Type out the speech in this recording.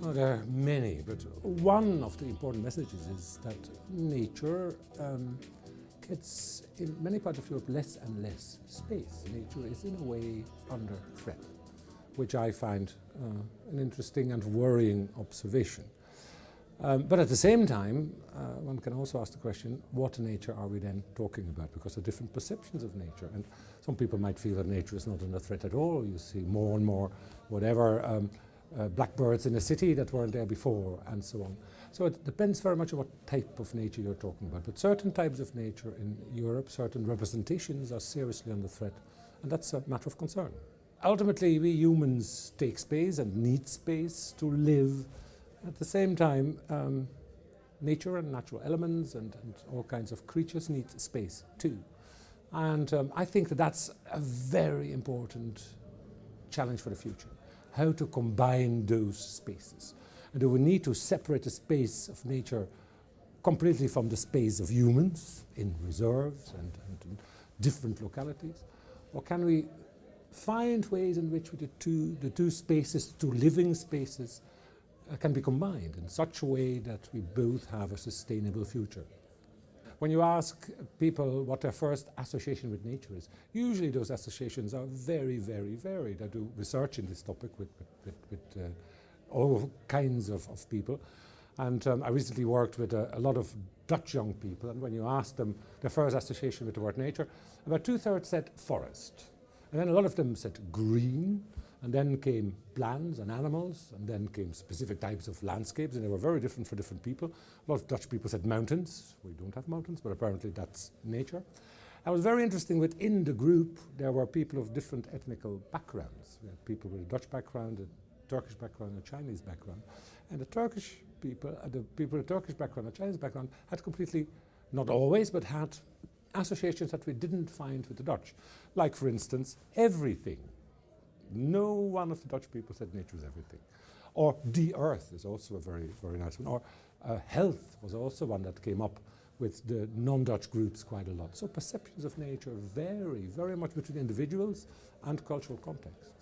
Well, there are many, but one of the important messages is that nature um, gets, in many parts of Europe, less and less space. Nature is, in a way, under threat, which I find uh, an interesting and worrying observation. Um, but at the same time, uh, one can also ask the question, what nature are we then talking about? Because there are different perceptions of nature. And some people might feel that nature is not under threat at all. You see more and more whatever um, uh, blackbirds in a city that weren't there before and so on. So it depends very much on what type of nature you're talking about. But certain types of nature in Europe, certain representations are seriously under threat. And that's a matter of concern. Ultimately, we humans take space and need space to live at the same time, um, nature and natural elements and, and, all kinds of creatures need space too. And um, I think that that's a very important challenge for the future. How to combine those spaces. And do we need to separate the space of nature completely from the space of humans in reserves and, and different localities? Or can we find ways in which the two, the two spaces, two living spaces, uh, can be combined in such a way that we both have a sustainable future. When you ask people what their first association with nature is, usually those associations are very, very varied. I do research in this topic with, with, with, uh, all kinds of, of people. And um, I recently worked with a, a, lot of Dutch young people, and when you ask them their first association with the word nature, about two-thirds said forest. And then a lot of them said green, and then came plants and animals, and then came specific types of landscapes, and they were very different for different people. A lot of Dutch people said mountains. We don't have mountains, but apparently that's nature. It was very interesting within the group there were people of different ethnical backgrounds. We had people with a Dutch background, a Turkish background, a Chinese background. And the Turkish people, uh, the people with a Turkish background, a Chinese background, had completely, not always, but had associations that we didn't find with the Dutch. Like, for instance, everything no one of the Dutch people said nature is everything. Or the earth is also a very, very nice one. Or uh, health was also one that came up with the non-Dutch groups quite a lot. So perceptions of nature vary very much between individuals and cultural contexts.